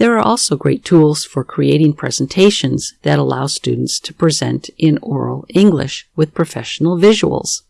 There are also great tools for creating presentations that allow students to present in oral English with professional visuals.